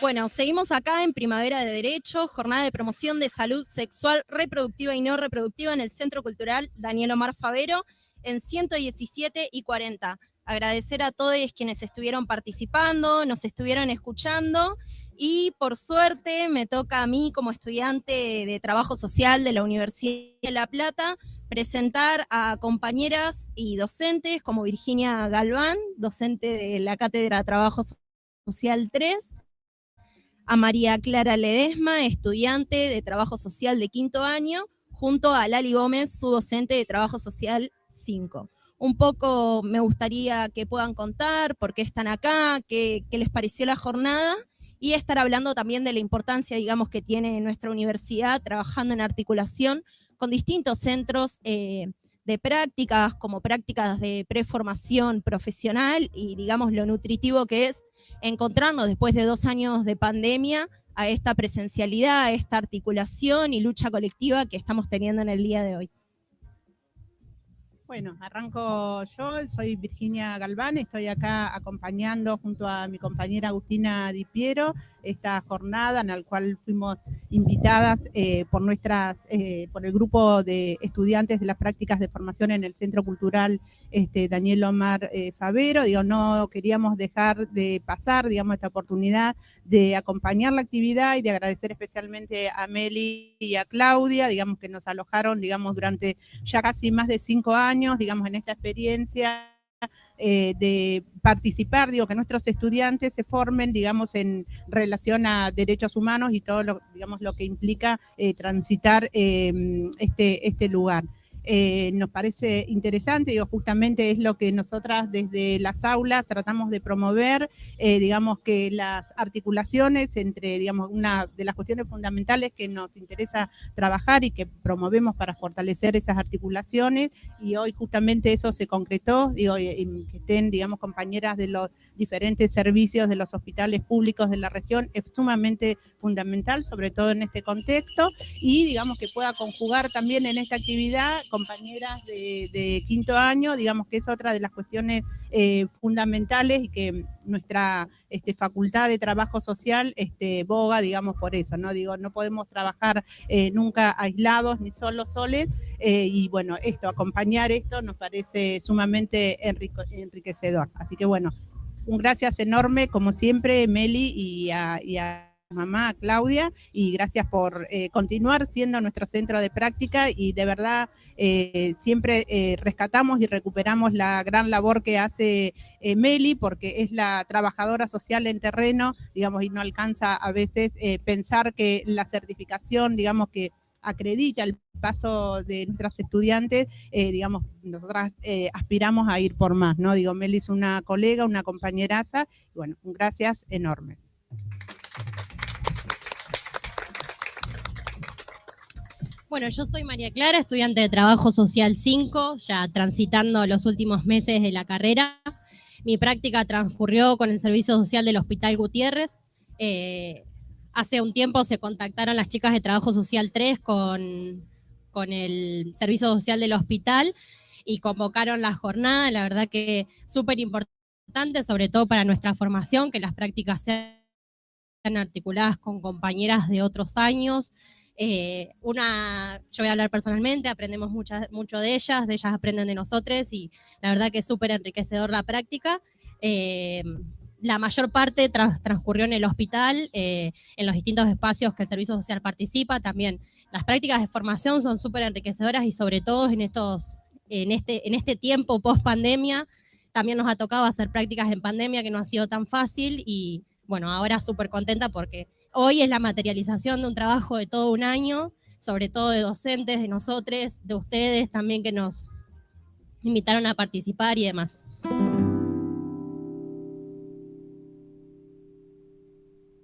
Bueno, seguimos acá en Primavera de Derecho, jornada de promoción de salud sexual reproductiva y no reproductiva en el Centro Cultural Daniel Omar Favero en 117 y 40. Agradecer a todos quienes estuvieron participando, nos estuvieron escuchando y por suerte me toca a mí como estudiante de trabajo social de la Universidad de La Plata presentar a compañeras y docentes como Virginia Galván, docente de la Cátedra de Trabajo Social 3, a María Clara Ledesma, estudiante de Trabajo Social de quinto año, junto a Lali Gómez, su docente de Trabajo Social 5. Un poco me gustaría que puedan contar por qué están acá, qué, les pareció la jornada, y estar hablando también de la importancia, digamos, que tiene nuestra universidad trabajando en articulación con distintos centros eh, de prácticas, como prácticas de preformación profesional y digamos lo nutritivo que es encontrarnos después de dos años de pandemia a esta presencialidad, a esta articulación y lucha colectiva que estamos teniendo en el día de hoy. Bueno, arranco yo, soy Virginia Galván, estoy acá acompañando junto a mi compañera Agustina Di Piero esta jornada en la cual fuimos invitadas eh, por nuestras, eh, por el grupo de estudiantes de las prácticas de formación en el Centro Cultural este, Daniel Omar eh, Favero. Digo, no queríamos dejar de pasar, digamos, esta oportunidad de acompañar la actividad y de agradecer especialmente a Meli y a Claudia, digamos, que nos alojaron, digamos, durante ya casi más de cinco años, digamos, en esta experiencia eh, de participar, digo, que nuestros estudiantes se formen, digamos, en relación a derechos humanos y todo lo, digamos, lo que implica eh, transitar este, este lugar. Eh, nos parece interesante, digo, justamente es lo que nosotras desde las aulas tratamos de promover, eh, digamos que las articulaciones entre, digamos, una de las cuestiones fundamentales que nos interesa trabajar y que promovemos para fortalecer esas articulaciones, y hoy justamente eso se concretó, digo, que estén, digamos, compañeras de los diferentes servicios de los hospitales públicos de la región, es sumamente fundamental, sobre todo en este contexto, y digamos que pueda conjugar también en esta actividad compañeras de, quinto año, digamos que es otra de las cuestiones eh, fundamentales y que nuestra este, facultad de trabajo social este, boga, digamos, por eso, ¿no? Digo, no podemos trabajar eh, nunca aislados ni solos soles, eh, y bueno, esto, acompañar esto nos parece sumamente enriquecedor. Así que bueno, un gracias enorme, como siempre, Meli y a mamá Claudia y gracias por eh, continuar siendo nuestro centro de práctica y de verdad eh, siempre eh, rescatamos y recuperamos la gran labor que hace Meli porque es la trabajadora social en terreno, digamos, y no alcanza a veces pensar que la certificación, digamos, que acredita el paso de nuestras estudiantes, digamos, nosotras aspiramos a ir por más, ¿no? Digo, Meli es una colega, una compañeraza, y bueno, un gracias enorme. Bueno, yo soy María Clara, estudiante de Trabajo Social 5, ya transitando los últimos meses de la carrera. Mi práctica transcurrió con el Servicio Social del Hospital Gutiérrez. Eh, hace un tiempo se contactaron las chicas de Trabajo Social 3 con, con el Servicio Social del Hospital y convocaron la jornada. La verdad que súper importante, sobre todo para nuestra formación, que las prácticas sean articuladas con compañeras de otros años, eh, una, yo voy a hablar personalmente, aprendemos mucho de ellas, ellas aprenden de nosotros y la verdad que es súper enriquecedor la práctica. Eh, la mayor parte transcurrió en el hospital, eh, en los distintos espacios que el Servicio Social participa. También las prácticas de formación son súper enriquecedoras y sobre todo en, estos, en, este, en este tiempo post pandemia. También nos ha tocado hacer prácticas en pandemia que no ha sido tan fácil y bueno, ahora súper contenta porque Hoy es la materialización de un trabajo de todo un año, sobre todo de docentes, de nosotros, de ustedes también que nos invitaron a participar y demás.